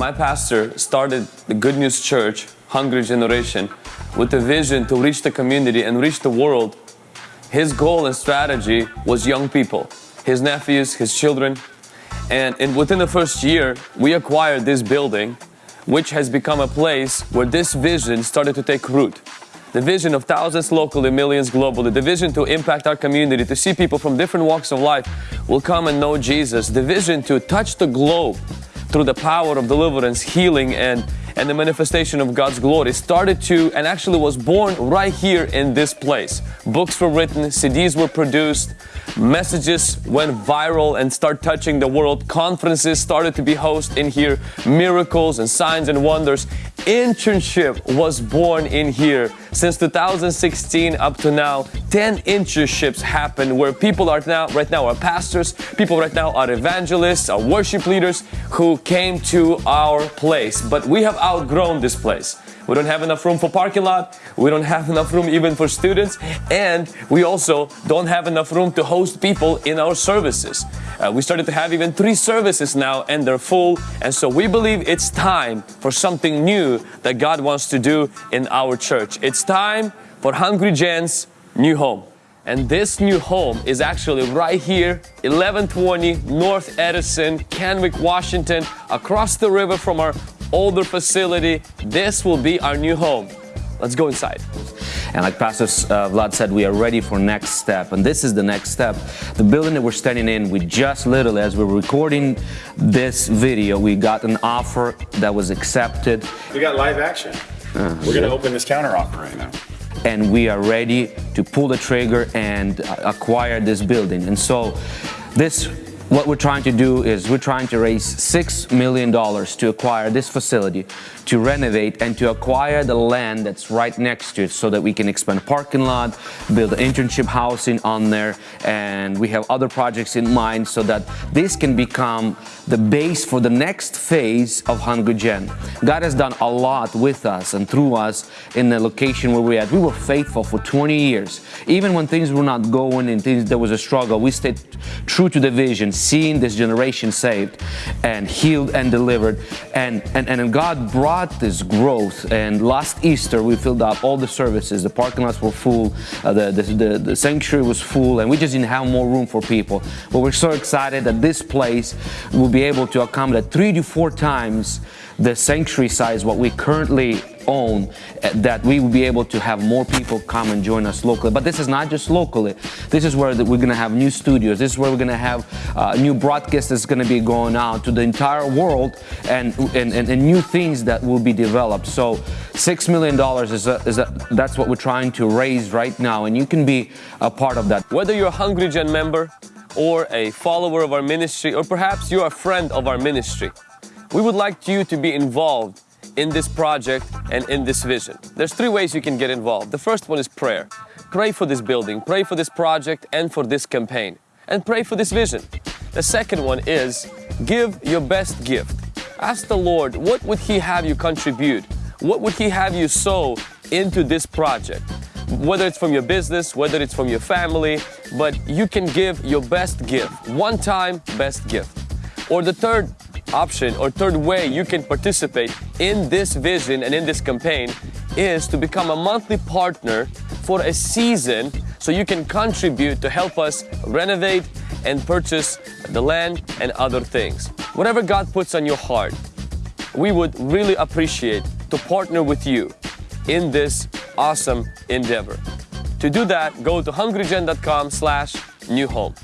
My pastor started the Good News Church, Hungry Generation, with a vision to reach the community and reach the world. His goal and strategy was young people, his nephews, his children. And in, within the first year, we acquired this building, which has become a place where this vision started to take root. The vision of thousands locally, millions globally, the vision to impact our community, to see people from different walks of life will come and know Jesus, the vision to touch the globe through the power of deliverance, healing, and, and the manifestation of God's glory started to and actually was born right here in this place. Books were written, CDs were produced, messages went viral and start touching the world. Conferences started to be hosted in here, miracles and signs and wonders. Internship was born in here. Since 2016 up to now, 10 internships happened where people are now, right now are pastors, people right now are evangelists, are worship leaders who came to our place. But we have outgrown this place. We don't have enough room for parking lot. We don't have enough room even for students. And we also don't have enough room to host people in our services. Uh, we started to have even three services now and they're full. And so we believe it's time for something new that God wants to do in our church. It's time for Hungry Gen's new home. And this new home is actually right here, 1120 North Edison, Kennewick, Washington, across the river from our older facility. This will be our new home. Let's go inside. And like Pastor uh, Vlad said, we are ready for next step. And this is the next step. The building that we're standing in, we just literally, as we're recording this video, we got an offer that was accepted. We got live action. Uh, we're going to open this counter offer right now. And we are ready to pull the trigger and acquire this building. And so this what we're trying to do is we're trying to raise $6 million to acquire this facility, to renovate and to acquire the land that's right next to it so that we can expand a parking lot, build internship housing on there, and we have other projects in mind so that this can become the base for the next phase of Hungry Gen. God has done a lot with us and through us in the location where we're at. We were faithful for 20 years. Even when things were not going and things, there was a struggle, we stayed true to the vision, seeing this generation saved and healed and delivered. And, and, and God brought this growth. And last Easter, we filled up all the services. The parking lots were full, uh, the, the, the, the sanctuary was full, and we just didn't have more room for people. But we're so excited that this place will be able to accommodate three to four times the sanctuary size what we currently own eh, that we will be able to have more people come and join us locally. But this is not just locally. This is where we're going to have new studios. This is where we're going to have uh, new broadcasts that's going to be going out to the entire world and, and, and, and, new things that will be developed. So $6 million is, a, is a, that's what we're trying to raise right now. And you can be a part of that. Whether you're a Hungry Gen member or a follower of our ministry, or perhaps you're a friend of our ministry, we would like you to be involved in this project and in this vision. There's three ways you can get involved. The first one is prayer. Pray for this building, pray for this project and for this campaign, and pray for this vision. The second one is give your best gift. Ask the Lord, what would He have you contribute? What would He have you sow into this project? Whether it's from your business, whether it's from your family, but you can give your best gift, one time best gift. Or the third option or third way you can participate in this vision and in this campaign is to become a monthly partner for a season so you can contribute to help us renovate and purchase the land and other things. Whatever God puts on your heart, we would really appreciate to partner with you in this awesome endeavor. To do that, go to hungrygen.com slash new home.